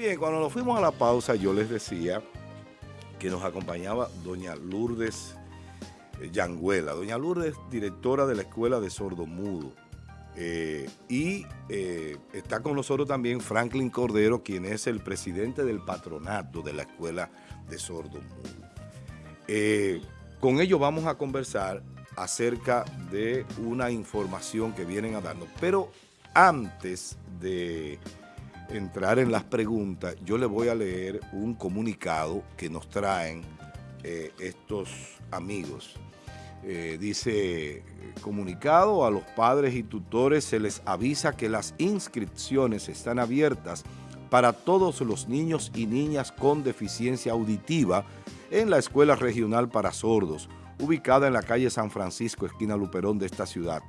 bien, cuando nos fuimos a la pausa yo les decía que nos acompañaba doña Lourdes eh, Yanguela. Doña Lourdes, directora de la Escuela de Sordomudo. Eh, y eh, está con nosotros también Franklin Cordero, quien es el presidente del patronato de la Escuela de Sordomudo. con ellos vamos a conversar acerca de una información que vienen a darnos. Pero antes de entrar en las preguntas, yo le voy a leer un comunicado que nos traen eh, estos amigos. Eh, dice, comunicado a los padres y tutores se les avisa que las inscripciones están abiertas para todos los niños y niñas con deficiencia auditiva en la Escuela Regional para Sordos, ubicada en la calle San Francisco, esquina Luperón de esta ciudad.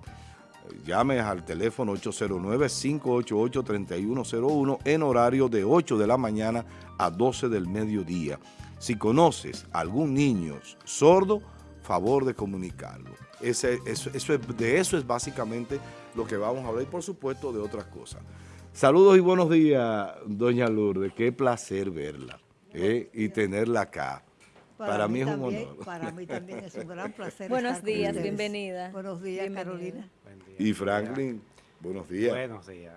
Llame al teléfono 809-588-3101 en horario de 8 de la mañana a 12 del mediodía. Si conoces algún niño sordo, favor de comunicarlo. Eso, de eso es básicamente lo que vamos a hablar y por supuesto de otras cosas. Saludos y buenos días, doña Lourdes. Qué placer verla eh, y tenerla acá. Para, mí, es un honor. Para mí también es un gran placer. Buenos días, bienvenida. Buenos días, Carolina. Y Franklin, buenos días. Buenos días.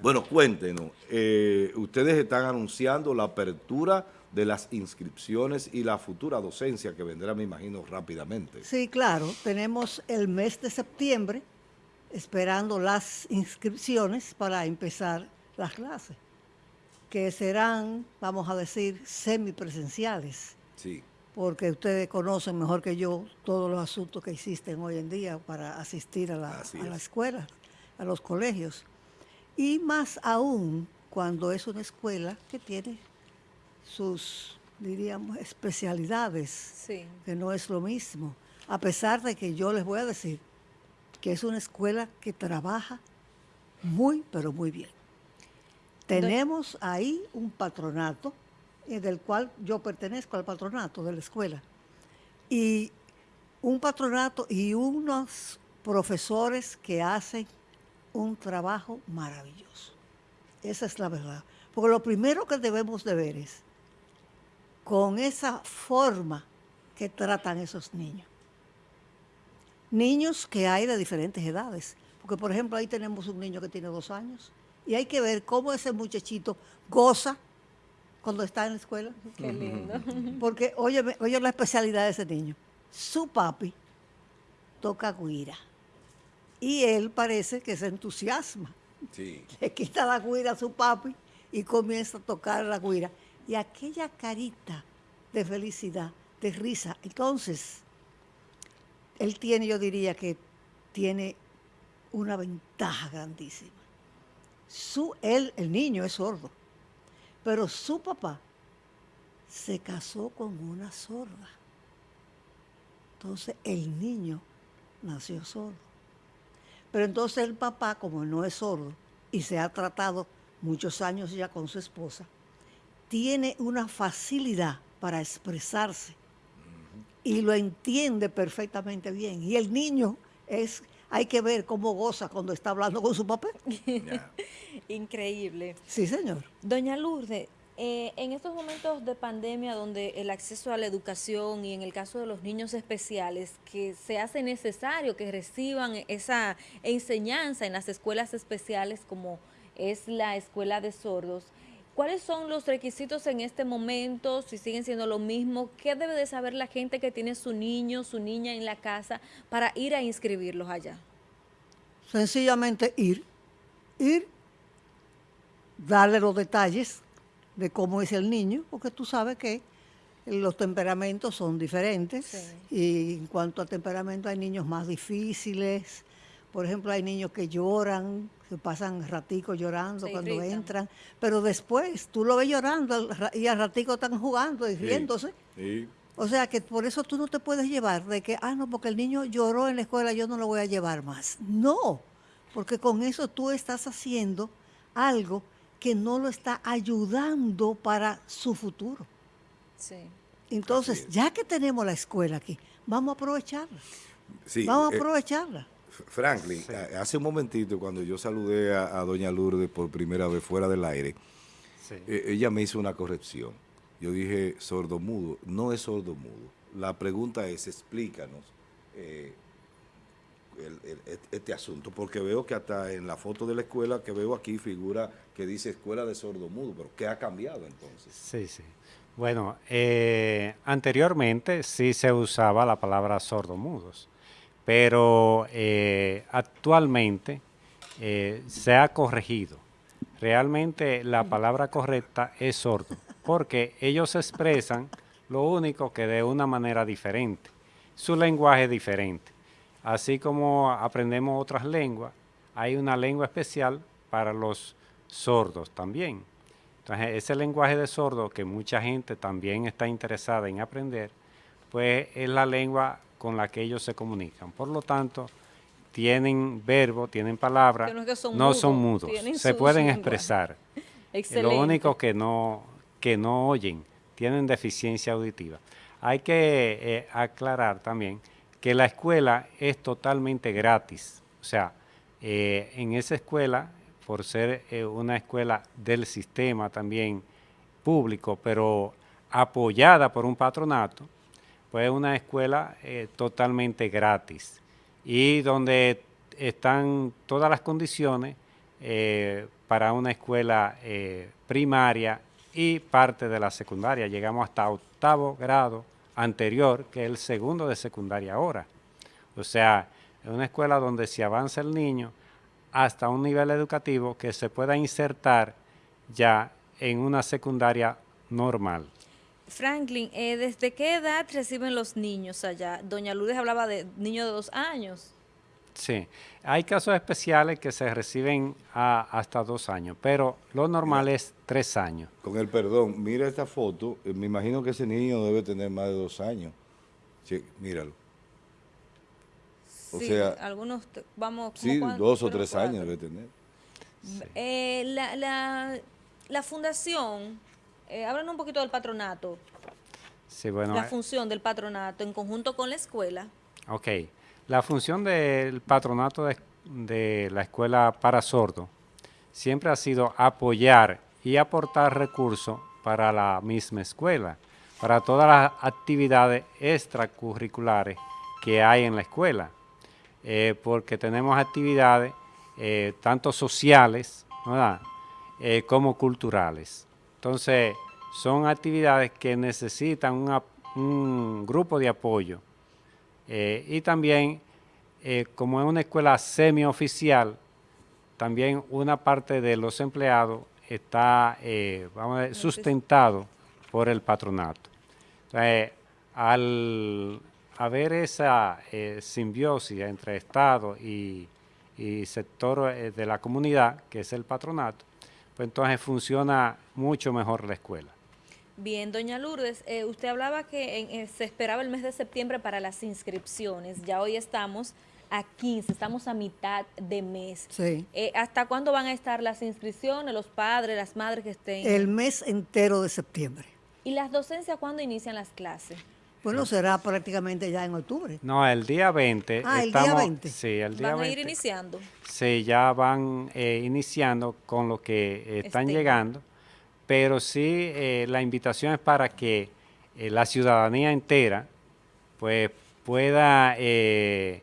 Bueno, cuéntenos, eh, ustedes están anunciando la apertura de las inscripciones y la futura docencia que vendrá, me imagino, rápidamente. Sí, claro. Tenemos el mes de septiembre esperando las inscripciones para empezar las clases, que serán, vamos a decir, semipresenciales. Sí porque ustedes conocen mejor que yo todos los asuntos que existen hoy en día para asistir a la, escuela, a los colegios. Y más aún cuando es una escuela que tiene sus, diríamos, especialidades, que no es lo mismo. A pesar de que yo les voy a decir que es una escuela que trabaja muy, pero muy bien. Tenemos ahí un patronato eh, del cual yo pertenezco al patronato de la escuela. Y un patronato y unos profesores que hacen un trabajo maravilloso. Esa es la verdad. Porque lo primero que debemos de ver es con esa forma que tratan esos niños. Niños que hay de diferentes edades. Porque, por ejemplo, ahí tenemos un niño que tiene dos años y hay que ver cómo ese muchachito goza cuando está en la escuela. Qué lindo. Porque, oye, oye la especialidad de ese niño. Su papi toca guira. Y él parece que se entusiasma. Sí. Le quita la guira a su papi y comienza a tocar la guira. Y aquella carita de felicidad, de risa. Entonces, él tiene, yo diría que tiene una ventaja grandísima. Su, él, el niño es sordo pero su papá se casó con una sorda. Entonces el niño nació sordo. Pero entonces el papá, como no es sordo y se ha tratado muchos años ya con su esposa, tiene una facilidad para expresarse y lo entiende perfectamente bien. Y el niño es hay que ver cómo goza cuando está hablando con su papá. Increíble. Sí, señor. Doña Lourdes, eh, en estos momentos de pandemia donde el acceso a la educación y en el caso de los niños especiales, que se hace necesario que reciban esa enseñanza en las escuelas especiales como es la escuela de sordos, ¿Cuáles son los requisitos en este momento? Si siguen siendo lo mismo, ¿qué debe de saber la gente que tiene su niño, su niña en la casa para ir a inscribirlos allá? Sencillamente ir, ir, darle los detalles de cómo es el niño, porque tú sabes que los temperamentos son diferentes y en cuanto a temperamento hay niños más difíciles, por ejemplo hay niños que lloran, que pasan ratico llorando cuando entran, pero después tú lo ves llorando y al ratico están jugando y riéndose. O sea que por eso tú no te puedes llevar de que, ah, no, porque el niño lloró en la escuela, yo no lo voy a llevar más. No, porque con eso tú estás haciendo algo que no lo está ayudando para su futuro. Sí. Entonces, ya que tenemos la escuela aquí, vamos a aprovecharla. vamos a eh, Franklin, hace un momentito cuando yo saludé a, doña Lourdes por primera vez fuera del aire, eh, ella me hizo una corrección. Yo dije sordomudo, no es sordomudo. La pregunta es, explícanos eh, este asunto, porque veo que hasta en la foto de la escuela que veo aquí figura que dice escuela de sordomudo, pero ¿qué ha cambiado entonces? Sí, sí. Bueno, eh, anteriormente sí se usaba la palabra sordomudos, pero eh, actualmente eh, se ha corregido. Realmente la palabra correcta es sordo, porque ellos expresan lo único que de una manera diferente, su lenguaje es diferente. Así como aprendemos otras lenguas, hay una lengua especial para los sordos también. Entonces, ese lenguaje de sordo que mucha gente también está interesada en aprender, pues es la lengua con la que ellos se comunican. Por lo tanto, tienen verbo, tienen palabra, no, son mudos, se pueden expresar. Lo único que no, que no oyen, tienen deficiencia auditiva. Hay que eh, aclarar también que la escuela es totalmente gratis. O sea, eh, en esa escuela, por ser eh, una escuela del sistema también público, pero apoyada por un patronato, pues es una escuela eh, totalmente gratis y donde están todas las condiciones para una escuela primaria y parte de la secundaria. Llegamos hasta octavo grado anterior, que es el segundo de secundaria ahora. O sea, es una escuela donde se avanza el niño hasta un nivel educativo que se pueda insertar ya en una secundaria normal. Franklin, eh, ¿desde qué edad reciben los niños allá? Doña Lourdes hablaba de niños de dos años. Sí, hay casos especiales que se reciben hasta dos años, pero lo normal es tres años. Con el perdón, mira esta foto, eh, me imagino que ese niño debe tener más de dos años. Sí, míralo. O sea, algunos, vamos... Sí, dos o tres años debe tener. Eh, la, la, fundación, eh, un poquito del patronato. Sí, bueno. La función del patronato en conjunto con la escuela. Ok. La función del patronato de, la escuela para sordos siempre ha sido apoyar y aportar recursos para la misma escuela, para todas las actividades extracurriculares que hay en la escuela, eh, porque tenemos actividades eh, tanto sociales eh, como culturales. Entonces, son actividades que necesitan un grupo de apoyo eh, y también, eh, como es una escuela semioficial, también una parte de los empleados está eh, vamos sustentado por el patronato. Entonces, al haber esa simbiosis entre Estado y, y sector de la comunidad, que es el patronato, pues entonces funciona mucho mejor la escuela. Bien, doña Lourdes, eh, usted hablaba que eh, se esperaba el mes de septiembre para las inscripciones. Ya hoy estamos a 15, estamos a mitad de mes. Sí. Eh, ¿Hasta cuándo van a estar las inscripciones, los padres, las madres que estén? El mes entero de septiembre. ¿Y las docencias cuándo inician las clases? Bueno, será prácticamente ya en octubre. No, el día 20. Ah, el día 20. Sí, el día ¿Van a ir iniciando? Sí, ya van iniciando con lo que están llegando pero sí eh, la invitación es para que eh, la ciudadanía entera pues pueda, eh,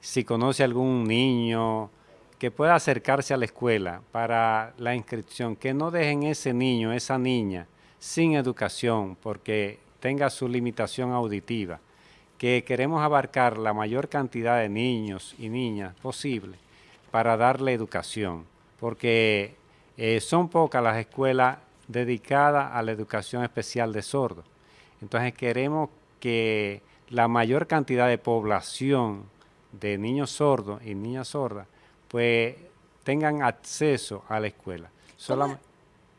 si conoce algún niño, que pueda acercarse a la escuela para la inscripción, que no dejen ese niño, esa niña, sin educación, porque tenga su limitación auditiva, que queremos abarcar la mayor cantidad de niños y niñas posible para darle educación, porque son pocas las escuelas dedicada a la educación especial de sordos. Entonces queremos que la mayor cantidad de población de niños sordos y niñas sordas pues tengan acceso a la escuela.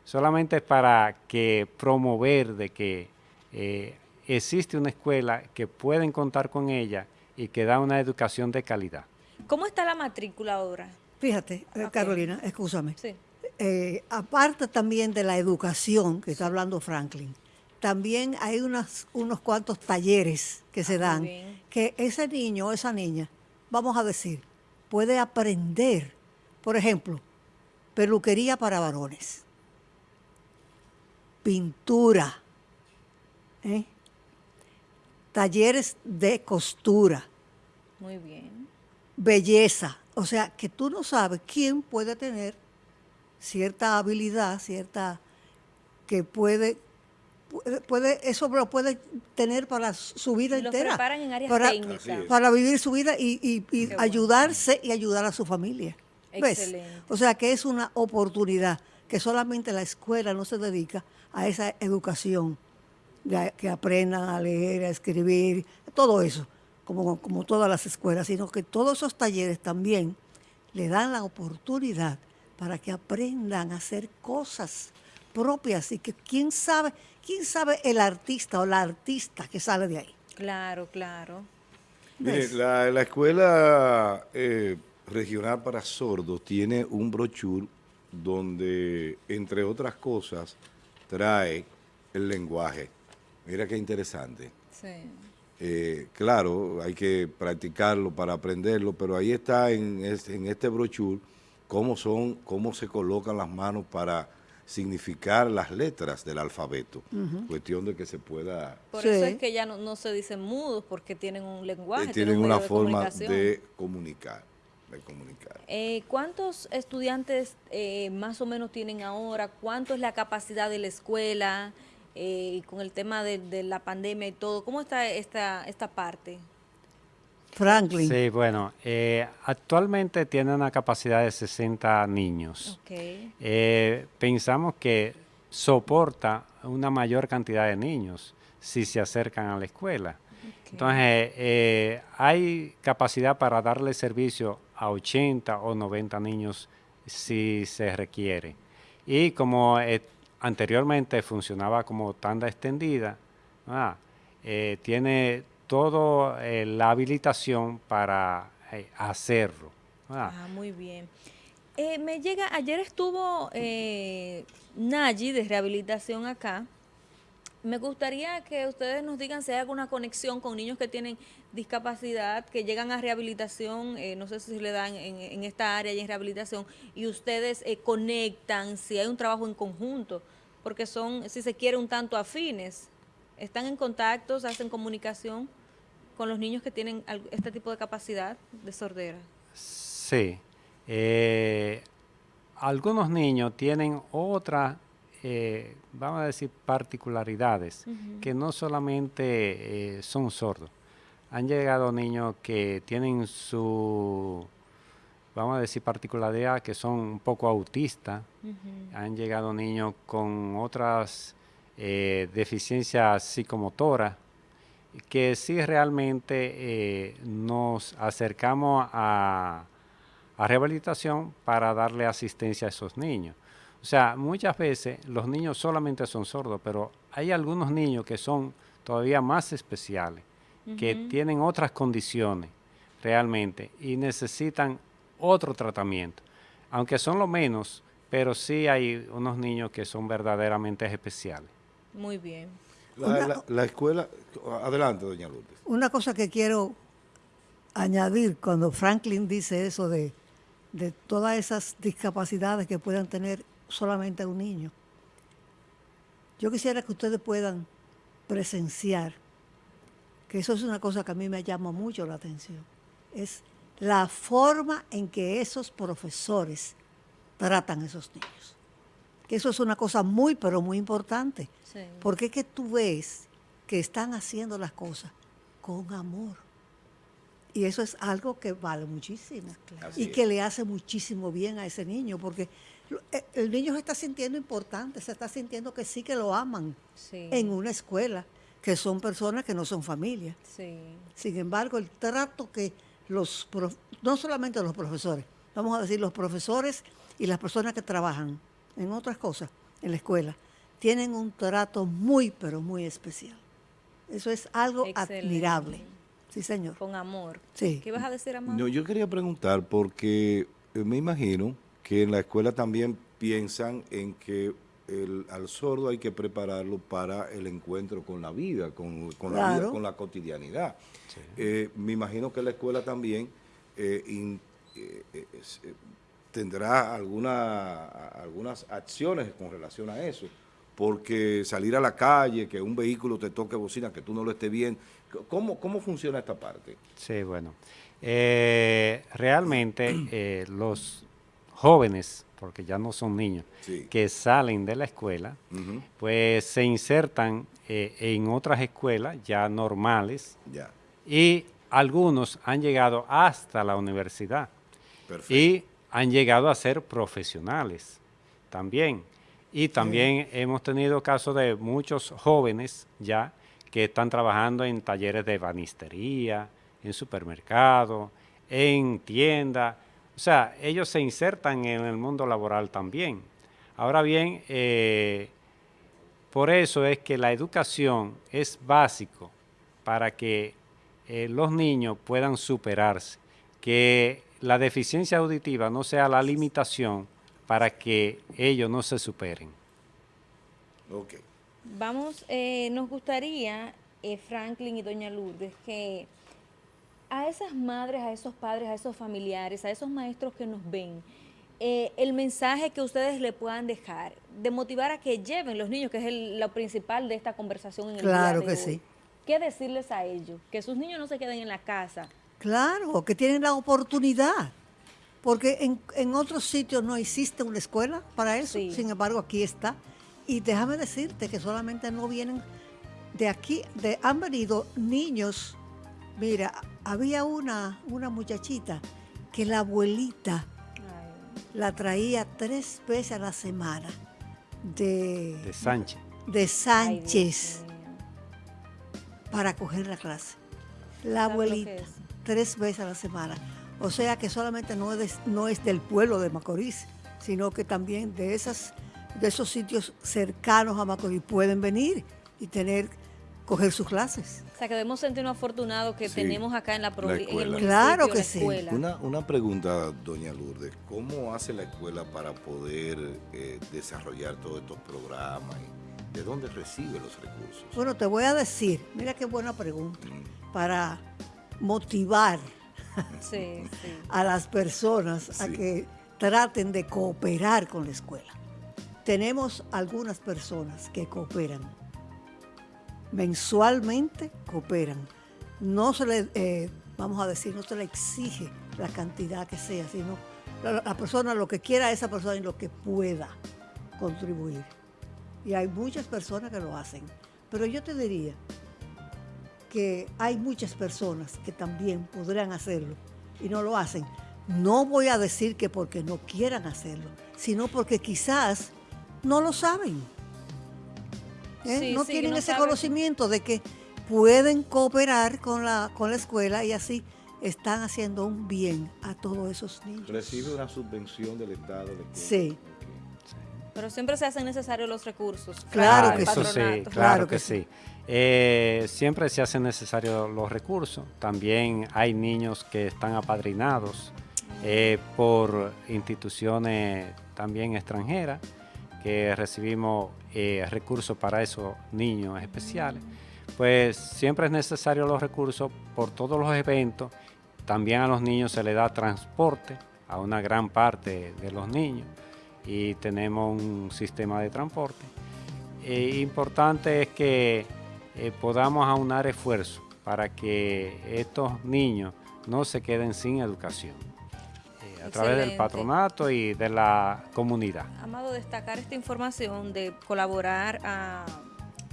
solamente para que promover de que eh, existe una escuela que pueden contar con ella y que da una educación de calidad. ¿Cómo está la matrícula ahora? Fíjate, eh, Carolina, escúchame. Sí. Eh, aparte también de la educación que está hablando Franklin, también hay unos cuantos talleres que se ah, dan, que ese niño o esa niña, vamos a decir, puede aprender, por ejemplo, peluquería para varones. pintura, ¿eh? talleres de costura. Muy bien. Belleza. O sea, que tú no sabes quién puede tener cierta habilidad, cierta que puede puede, eso lo puede tener para su vida entera. para, Para vivir su vida y, ayudarse y ayudar a su familia. O sea que es una oportunidad que solamente la escuela no se dedica a esa educación, que aprendan a leer, a escribir, todo eso, como, como todas las escuelas, sino que todos esos talleres también le dan la oportunidad para que aprendan a hacer cosas propias y que quién sabe, quién sabe el artista o la artista que sale de ahí. Claro, claro. Mire, la, escuela eh, regional para sordos tiene un brochure donde, entre otras cosas, trae el lenguaje. Mira qué interesante. Sí. Eh, claro, hay que practicarlo para aprenderlo, pero ahí está en este, en este brochure cómo son, cómo se colocan las manos para significar las letras del alfabeto. Cuestión de que se pueda... Por eso es que ya no, se dicen mudos, porque tienen un lenguaje. Eh, tienen, una forma de comunicar. De comunicar. Eh, ¿Cuántos estudiantes eh, más o menos tienen ahora? ¿Cuánto es la capacidad de la escuela? Con el tema de, de, la pandemia y todo, ¿cómo está esta, esta parte? Franklin. Sí, bueno, eh, actualmente tiene una capacidad de 60 niños. Eh, pensamos que soporta una mayor cantidad de niños si se acercan a la escuela. Entonces, eh, hay capacidad para darle servicio a 80 o 90 niños si se requiere. Y como anteriormente funcionaba como tanda extendida, ah, tiene toda eh, la habilitación para eh, hacerlo. Ah. muy bien. Eh, me llega, ayer estuvo Nayi de rehabilitación acá. Me gustaría que ustedes nos digan si hay alguna conexión con niños que tienen discapacidad, que llegan a rehabilitación, no sé si le dan en, esta área y en rehabilitación, y ustedes conectan, si hay un trabajo en conjunto, porque son, si se quiere, un tanto afines. ¿Están en contacto, hacen comunicación con los niños que tienen este tipo de capacidad de sordera? Sí. Eh, algunos niños tienen otras, eh, vamos a decir, particularidades, que no solamente eh, son sordos. Han llegado niños que tienen su, vamos a decir, particularidad, que son un poco autistas. Han llegado niños con otras deficiencias psicomotoras que sí realmente eh, nos acercamos a, rehabilitación para darle asistencia a esos niños. O sea, muchas veces los niños solamente son sordos, pero hay algunos niños que son todavía más especiales, que tienen otras condiciones realmente y necesitan otro tratamiento. Aunque son lo menos, pero sí hay unos niños que son verdaderamente especiales. Muy bien. La, escuela, adelante, doña Lourdes. Una cosa que quiero añadir cuando Franklin dice eso de, de todas esas discapacidades que puedan tener solamente un niño. Yo quisiera que ustedes puedan presenciar, que eso es una cosa que a mí me llama mucho la atención, es la forma en que esos profesores tratan a esos niños que eso es una cosa muy, pero muy importante. Porque es que tú ves que están haciendo las cosas con amor. Y eso es algo que vale muchísimo. Y que le hace muchísimo bien a ese niño, porque el niño se está sintiendo importante, se está sintiendo que sí que lo aman en una escuela, que son personas que no son familia. Sin embargo, el trato que los, no solamente los profesores, vamos a decir los profesores y las personas que trabajan en otras cosas en la escuela, tienen un trato muy, pero muy especial. Eso es algo admirable. Sí, señor. Con amor. Sí. ¿Qué vas a decir, amor? No, yo quería preguntar porque eh, me imagino que en la escuela también piensan en que el, al sordo hay que prepararlo para el encuentro con la vida, con, la vida, con la cotidianidad. Eh, me imagino que la escuela también eh, tendrá alguna, algunas acciones con relación a eso, porque salir a la calle, que un vehículo te toque bocina, que tú no lo estés bien. ¿Cómo, cómo funciona esta parte? Sí, bueno. Eh, realmente eh, los jóvenes, porque ya no son niños, que salen de la escuela, pues se insertan eh, en otras escuelas ya normales y algunos han llegado hasta la universidad y han llegado a ser profesionales también. Y también hemos tenido casos de muchos jóvenes ya que están trabajando en talleres de banistería, en supermercados, en tiendas. O sea, ellos se insertan en el mundo laboral también. Ahora bien, eh, por eso es que la educación es básico para que eh, los niños puedan superarse, que la deficiencia auditiva no sea la limitación para que ellos no se superen. Okay. Vamos, eh, nos gustaría, eh, Franklin y doña Lourdes, que a esas madres, a esos padres, a esos familiares, a esos maestros que nos ven, eh, el mensaje que ustedes le puedan dejar, de motivar a que lleven los niños, que es lo principal de esta conversación en el claro día de que sí. ¿Qué decirles a ellos? Que sus niños no se queden en la casa. Claro, que tienen la oportunidad porque en, en, otros sitios no existe una escuela para eso, sin embargo aquí está. Y déjame decirte que solamente no vienen de aquí, de, han venido niños, mira, había una, una muchachita que la abuelita la traía tres veces a la semana de, de Sánchez. De Sánchez para coger la clase. La abuelita, tres veces a la semana. O sea que solamente no es, no es del pueblo de Macorís, sino que también de, esas, de esos sitios cercanos a Macorís pueden venir y tener coger sus clases. O sea, que debemos sentirnos afortunados que tenemos acá en la, provincia. Claro que sí. Una, una, pregunta, doña Lourdes, ¿cómo hace la escuela para poder eh, desarrollar todos estos programas? ¿De dónde recibe los recursos? Bueno, te voy a decir, mira qué buena pregunta, mm. para motivar a las personas a que traten de cooperar con la escuela. Tenemos algunas personas que cooperan. Mensualmente cooperan. No se le, eh, vamos a decir, no se le exige la cantidad que sea, sino la, la persona lo que quiera esa persona y lo que pueda contribuir. Y hay muchas personas que lo hacen. Pero yo te diría, que hay muchas personas que también podrían hacerlo y no lo hacen. No voy a decir que porque no quieran hacerlo, sino porque quizás no lo saben. ¿Eh? no tienen ese conocimiento de que pueden cooperar con la, con la escuela y así están haciendo un bien a todos esos niños. ¿Recibe una subvención del Estado? sí. Pero siempre se hacen necesarios los recursos. Claro, que sí, claro, que, sí. Eh, siempre se hacen necesarios los recursos. También hay niños que están apadrinados eh, por instituciones también extranjeras que recibimos eh, recursos para esos niños especiales. Pues siempre es necesario los recursos por todos los eventos. También a los niños se les da transporte a una gran parte de los niños y tenemos un sistema de transporte. Eh, importante es que eh, podamos aunar esfuerzos para que estos niños no se queden sin educación a través del patronato y de la comunidad. Amado, destacar esta información de colaborar a,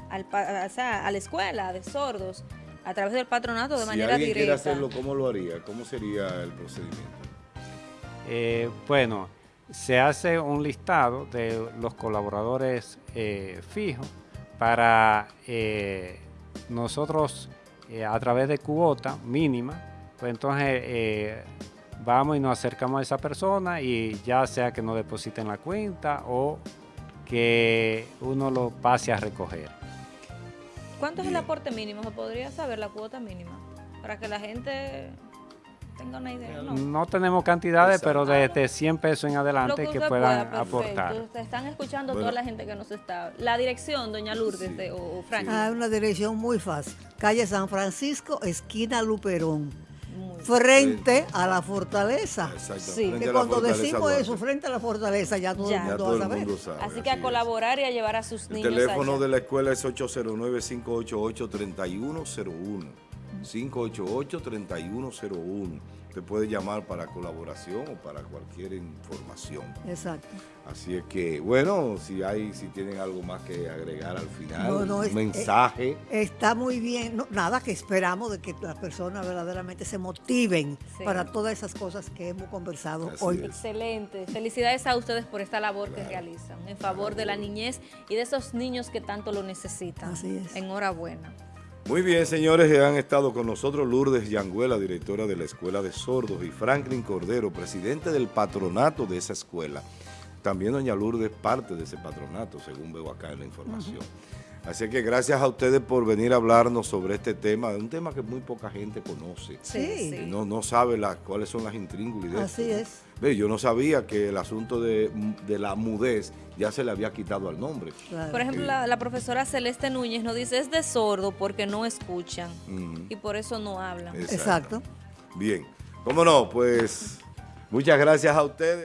a la escuela de sordos a través del patronato de manera directa. Si quiere hacerlo, ¿cómo lo haría? ¿Cómo sería el procedimiento? bueno, se hace un listado de los colaboradores eh, fijos para eh, nosotros eh, a través de cuota mínima, pues entonces vamos y nos acercamos a esa persona y ya sea que nos depositen la cuenta o que uno lo pase a recoger. ¿Cuánto es el aporte mínimo? ¿Se podría saber la cuota mínima? Para que la gente no. tenemos cantidades, pero desde 100 pesos en adelante que, puedan aportar. están escuchando toda la gente que nos está. La dirección, doña Lourdes de, o, o Ah, una dirección muy fácil. Calle San Francisco, esquina Luperón. Frente a la fortaleza. Exacto. Sí. Que cuando decimos Duarte. eso, frente a la fortaleza, ya todo Ya. el Ya mundo todo va a el saber. mundo sabe. Así que a es. colaborar y a llevar a sus El niños teléfono allá. de la escuela es 809-588-3101. 588-3101. Usted puede llamar para colaboración o para cualquier información. Exacto. Así es que, bueno, si hay, si tienen algo más que agregar al final, No, no, un es- mensaje. Está muy bien. No, nada, que esperamos de que las personas verdaderamente se motiven Sí. para todas esas cosas que hemos conversado Así hoy. es. Excelente. Felicidades a ustedes por esta labor que realizan en favor de la niñez y de esos niños que tanto lo necesitan. Así es. Enhorabuena. Muy bien, señores, han estado con nosotros Lourdes Yanguela, directora de la Escuela de Sordos, y Franklin Cordero, presidente del patronato de esa escuela. También doña Lourdes parte de ese patronato, según veo acá en la información. Así que gracias a ustedes por venir a hablarnos sobre este tema, un tema que muy poca gente conoce. Sí. No, no sabe las, cuáles son las intríngulis Así esto, ¿no? es. Ve, yo no sabía que el asunto de, de la mudez ya se le había quitado al nombre. Claro. Por ejemplo, la, la profesora Celeste Núñez nos dice es de sordo porque no escuchan y por eso no hablan. Exacto. Bien. ¿Cómo no? Pues muchas gracias a ustedes.